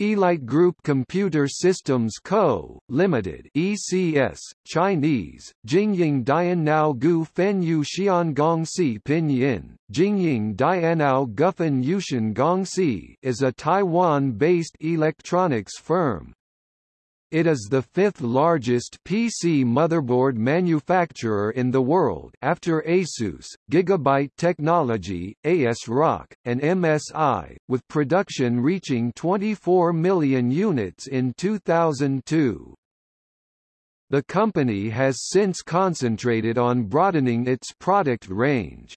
Elite Group Computer Systems Co., Limited (ECS), Chinese, Jingying Dianao Gu Fen Yu Xiangongxi Pinyin, Jingying Dianao Gufen Yushan Gongxi is a Taiwan-based electronics firm. It is the fifth largest PC motherboard manufacturer in the world after ASUS, Gigabyte Technology, ASRock, and MSI, with production reaching 24 million units in 2002. The company has since concentrated on broadening its product range.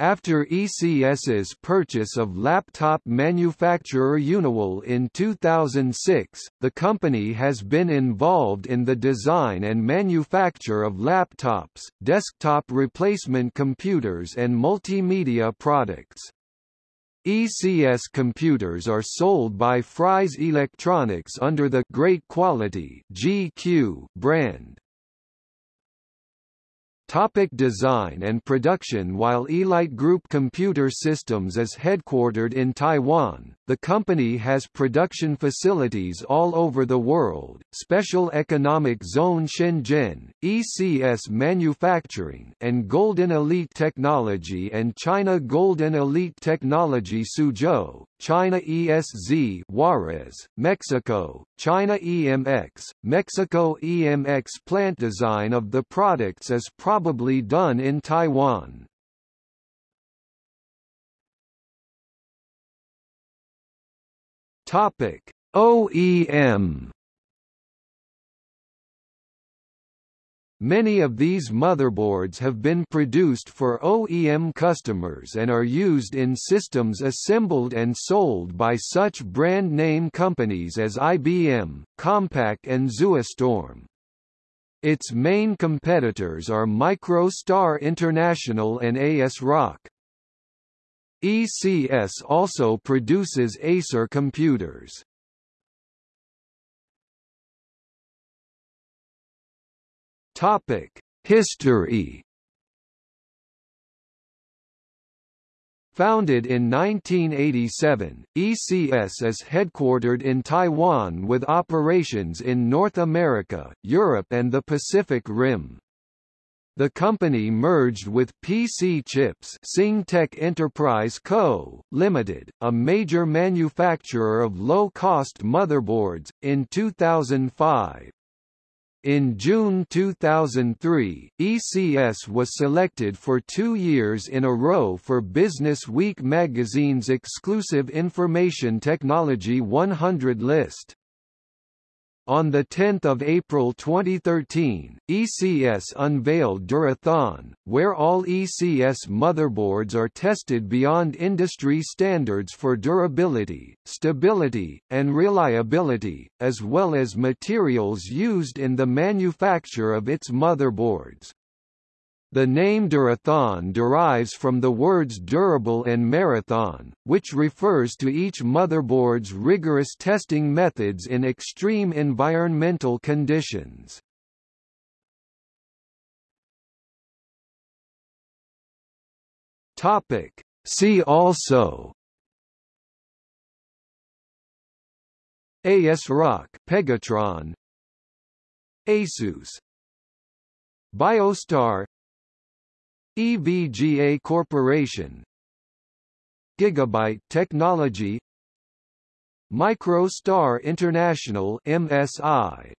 After ECS's purchase of laptop manufacturer Uniwill in 2006, the company has been involved in the design and manufacture of laptops, desktop replacement computers and multimedia products. ECS computers are sold by Fry's Electronics under the Great Quality (GQ) brand. Topic design and production. While Elite Group Computer Systems is headquartered in Taiwan, the company has production facilities all over the world, Special Economic Zone Shenzhen, ECS Manufacturing and Golden Elite Technology and China Golden Elite Technology Suzhou, China ESZ Juarez, Mexico, China EMX, Mexico EMX plant design of the products is probably done in Taiwan. Topic: OEM Many of these motherboards have been produced for OEM customers and are used in systems assembled and sold by such brand name companies as IBM, Compaq and Zoostorm. Its main competitors are MicroStar International and ASRock. ECS also produces Acer computers. Topic: History. Founded in 1987, ECS is headquartered in Taiwan with operations in North America, Europe and the Pacific Rim. The company merged with PC Chips Singtech Enterprise Co., Limited, a major manufacturer of low-cost motherboards, in 2005. In June 2003, ECS was selected for two years in a row for Business Week magazine's exclusive Information Technology 100 list. On 10 April 2013, ECS unveiled Durathon, where all ECS motherboards are tested beyond industry standards for durability, stability, and reliability, as well as materials used in the manufacture of its motherboards. The name Durathon derives from the words durable and marathon, which refers to each motherboard's rigorous testing methods in extreme environmental conditions. Topic. See also ASRock Pegatron Asus Biostar EVGA Corporation. Gigabyte Technology. MicroStar International MSI